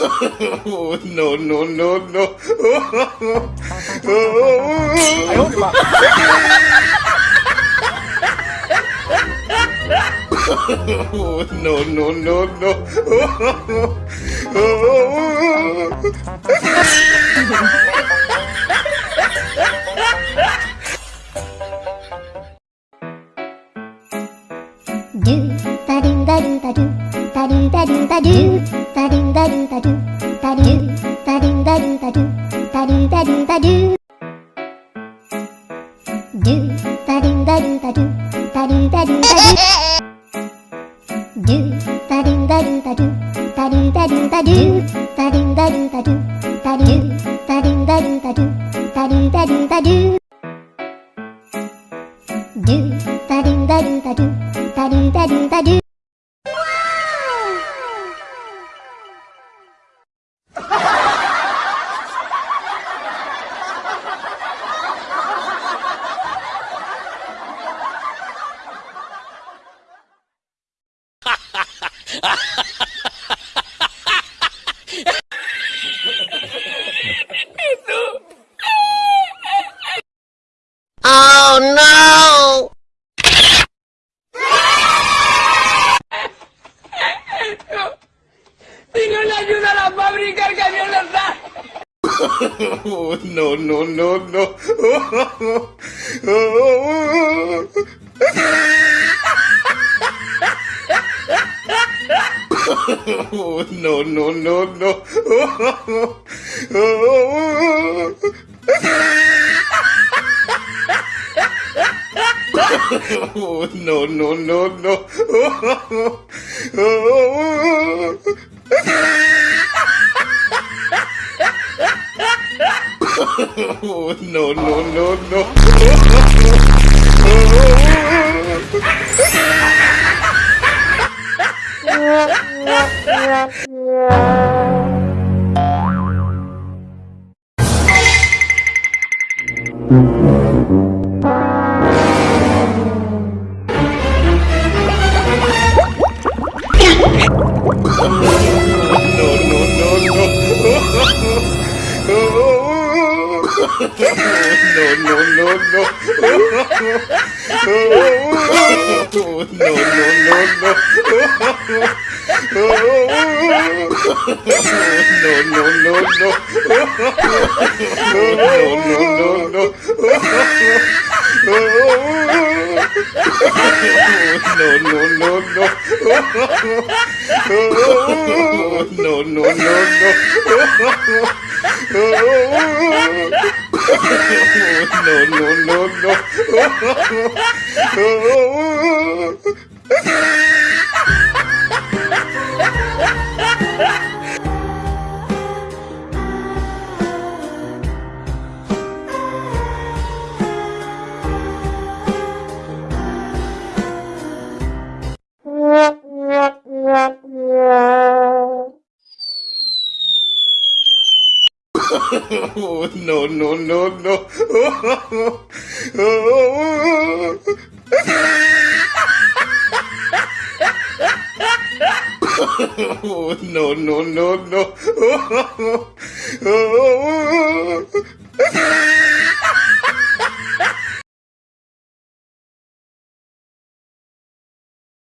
no, no, no, no. no, no, no, no. Do ba do ba do ba do ba do ba do ba do ba do ba do ba do ba do ba do ba do ba do ba do ba do ba do do ba do ba do ba do ba do ba do ba do do ba do ba do ba do ba do ba do ba do ba do ba do ba do ba do ¡Señor, le ayuda a la fábrica el camión les da! Oh, no, no, no, no. Oh, no, no, no, no. Oh, no, no, no, no. Oh, no, no, no, no. No, no, no, no. No, no, no, no. No, no, no, no. No, no, no, no. No, no, no, no. No, no, no, no. No, no, no, no. No, no, no, no. No, no, no, no.